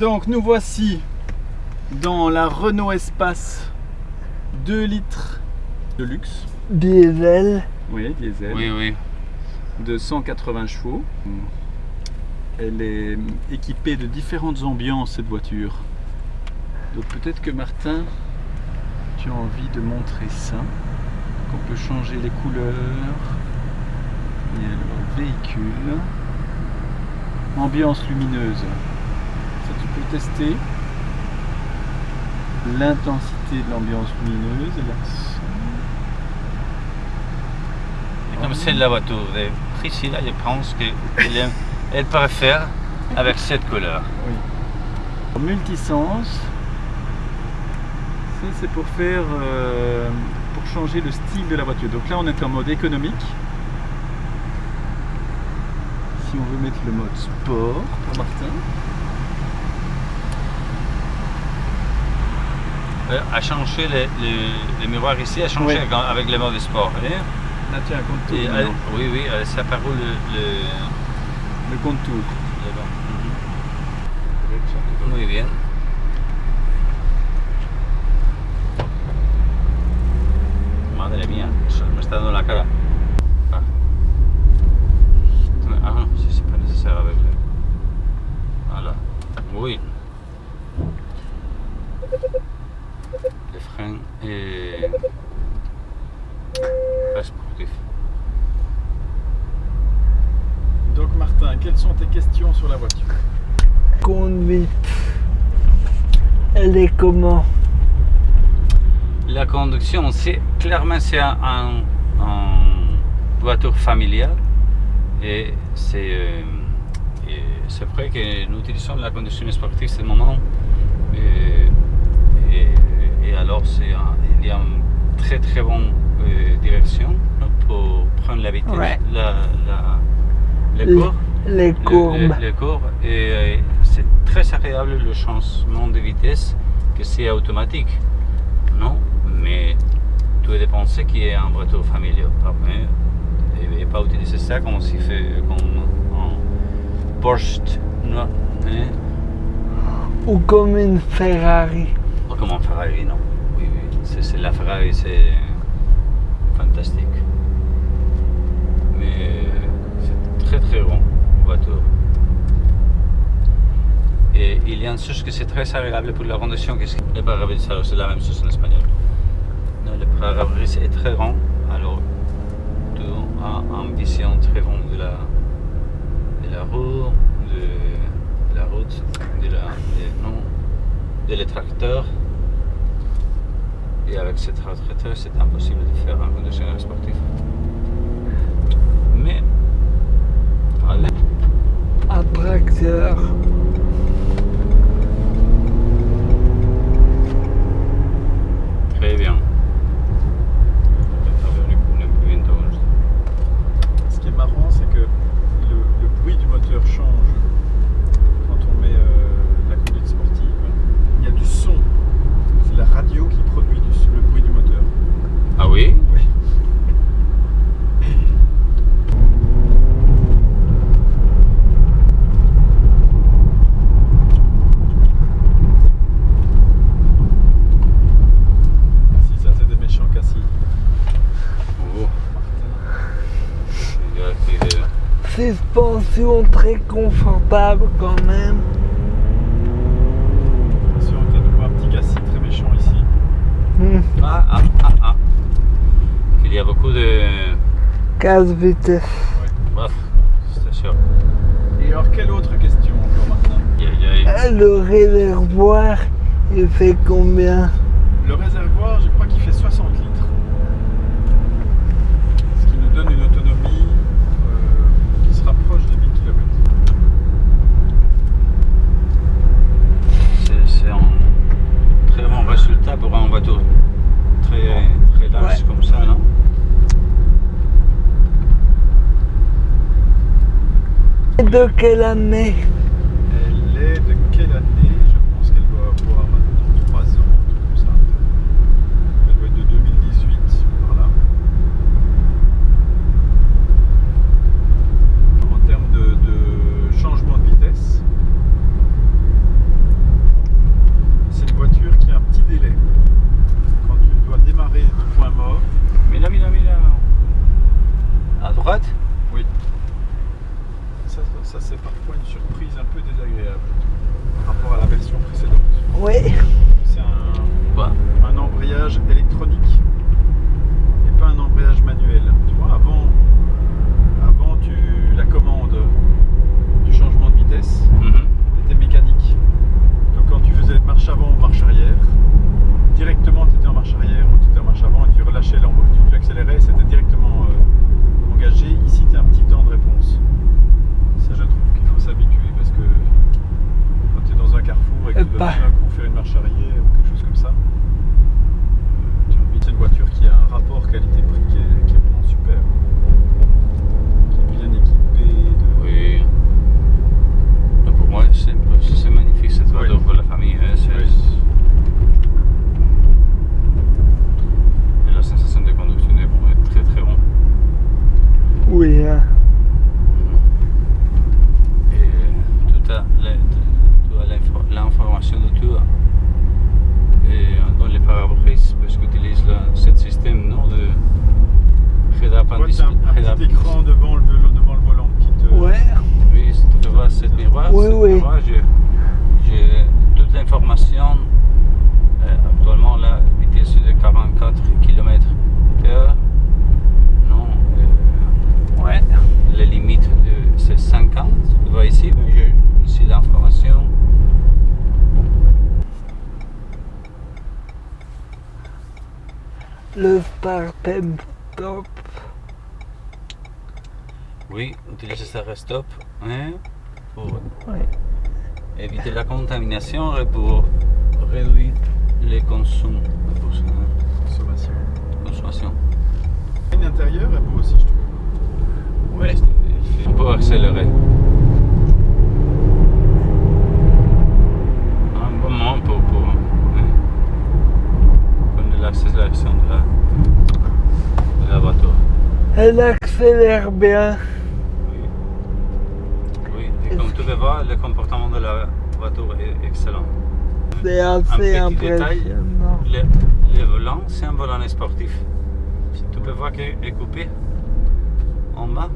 Donc nous voici dans la Renault Espace 2 litres de luxe. Diesel. Oui, diesel. Oui, oui. De 180 chevaux. Elle est équipée de différentes ambiances cette voiture. Donc peut-être que Martin, tu as envie de montrer ça. Qu'on peut changer les couleurs. Et alors, véhicule. Ambiance lumineuse. Tester. L'intensité de l'ambiance lumineuse. l'accent. Et comme c'est la voiture de Priscilla, je pense qu'elle elle préfère avec cette couleur. Oui. Multisens. Ça c'est pour faire euh, pour changer le style de la voiture. Donc là on est en mode économique. Si on veut mettre le mode sport pour Martin. Euh, À changer les, les, les miroirs ici, à changer Oui. avec le mode sport. hein? Là tu as un contour. Et elle- maintenant. oui, oui, elle s'apparent le, le, Le contour. bas. Muy bien. Madre mía, eso me está dando la cara. Ah, ah non, si c'est pas nécessaire avec le... Voilà. Oui. Le frein est... Très sportif. Donc Martin, quelles sont tes questions sur la voiture Conduite. Elle est comment La conduction, c'est clairement c'est un, un- un voiture familiale et c'est euh, et c'est vrai que nous utilisons la conduction sportive ce moment et, et- et alors c'est il y a une très très bonne euh, direction pour prendre la vitesse, Ouais. la, la, le cours Les le- courbes. le- le cours. Et euh, c'est très agréable le changement de vitesse que c'est automatique. Non, mais tout dépend ce qui est un familiale. Après, et, et pas utiliser ça comme si fait comme un Porsche, non, hein, Ou comme une Ferrari. ou comme un Ferrari, non. Oui, oui, c'est la Ferrari, c'est fantastique. Mais c'est très très bon voiture. Une chose que c'est très agréable pour la conduction, le pare-brise, c'est la même chose en espagnol. Le pare-brise est très grand, alors tu as une vision très bonne de la, de la roue, de, la route, de la, de, non, de. Et avec ce tracteur, c'est impossible de faire un conduction sportive. Mais, allez. Un tracteur. Très bien. Ce qui est marrant, c'est que le, le bruit du moteur change quand on met euh, la conduite sportive. Il y a du son. C'est la radio qui produit du- le bruit du moteur. Ah oui Oui. Si ça c'est des méchants cassis. Oh. Il y a qui est- Suspension très confortable quand même. Attention, un petit cassis très méchant ici. Hmm. Ah, ah, ah, ah. Il y a beaucoup de... 15 vitesses. Bref, c'est sûr. Et alors, quelle autre question encore, aïe. Ah, Le réservoir, il fait combien? Le réservoir, je crois qu'il fait 60 litres. Ce qui nous donne une autonomie euh, qui se rapproche des 1000 km. C'est c'est un très bon résultat pour un voiture très, très large Ouais. comme ça, non Et de quelle année Elle est de quelle année Je pense qu'elle doit avoir maintenant 3 ans, un truc comme ça. Elle doit être de 2018, par là. En termes de, de changement de vitesse, Ouais. C'est un, Quoi un embrayage électronique et pas un embrayage manuel. Tu vois, avant, avant tu, la commande du changement de vitesse Mhm. était mécanique. Donc quand tu faisais marche avant ou marche arrière, directement tu étais en marche arrière ou tu étais en marche avant et tu relâchais l'embrayage, tu, accélérais et c'était directement euh, engagé. Ici tu as un petit temps de réponse. Ça je trouve qu'il faut s'habituer parce que quand tu es dans un carrefour et que tu dois tout d'un coup faire une marche arrière ou quelque chose comme ça, euh, tu as une voiture qui a un rapport qualité-prix qui est, qui est vraiment super. Qui est bien équipée. De... Oui. Mais pour moi, c'est c'est magnifique cette voiture Oui. pour la famille. hein, c'est- Oui. Et la sensation de conduction est vraiment très très bon. Oui, hein. Et tout a la- tout a l'info- l'information de tout. Et dans les pare-brises, parce que utilise ce système non, de Tu vois, rédappendice- t'as un, un petit rédap- écran devant le, vélo- devant le volant qui te. Ouais. Oui, si tu peux voir cette miroir, Miroir, j'ai toute l'information. Euh, actuellement, la vitesse est de 44 km h Non, euh, Ouais. la limite de c'est 50. Tu vois ici, j'ai ici l'information. Le top. Oui, utiliser ça stop hein, pour Ouais. Éviter la contamination et pour réduire les consommations. Consommation. consommation. L'intérieur est beau aussi, je trouve. Ouais. On peut accélérer. Un bon moment pour, pour hein, l'accélération de la, de la voiture. Elle accélère bien. Tu peux voir, le comportement de la voiture est excellent. C'est assez petit détail. le volant, c'est un volant sportif. Tu peux voir qu'il est coupé en bas.